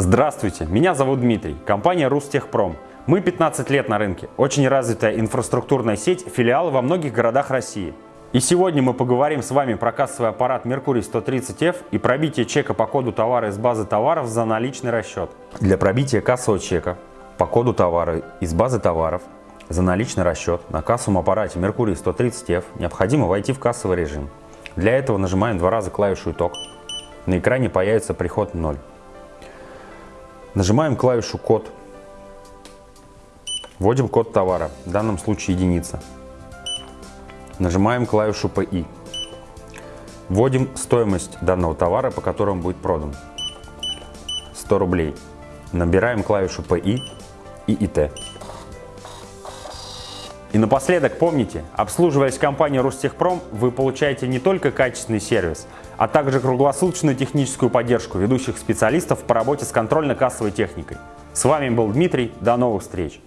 Здравствуйте, меня зовут Дмитрий, компания Рустехпром. Мы 15 лет на рынке, очень развитая инфраструктурная сеть, филиалы во многих городах России. И сегодня мы поговорим с вами про кассовый аппарат Mercury 130F и пробитие чека по коду товара из базы товаров за наличный расчет. Для пробития кассового чека по коду товара из базы товаров за наличный расчет на кассовом аппарате Mercury 130F необходимо войти в кассовый режим. Для этого нажимаем два раза клавишу «Итог». На экране появится приход 0. Нажимаем клавишу «Код». Вводим код товара, в данном случае единица. Нажимаем клавишу «ПИ». Вводим стоимость данного товара, по которому будет продан. 100 рублей. Набираем клавишу «ПИ» и «ИТ». Напоследок помните, обслуживаясь компанией Ростехпром, вы получаете не только качественный сервис, а также круглосуточную техническую поддержку ведущих специалистов по работе с контрольно-кассовой техникой. С вами был Дмитрий, до новых встреч!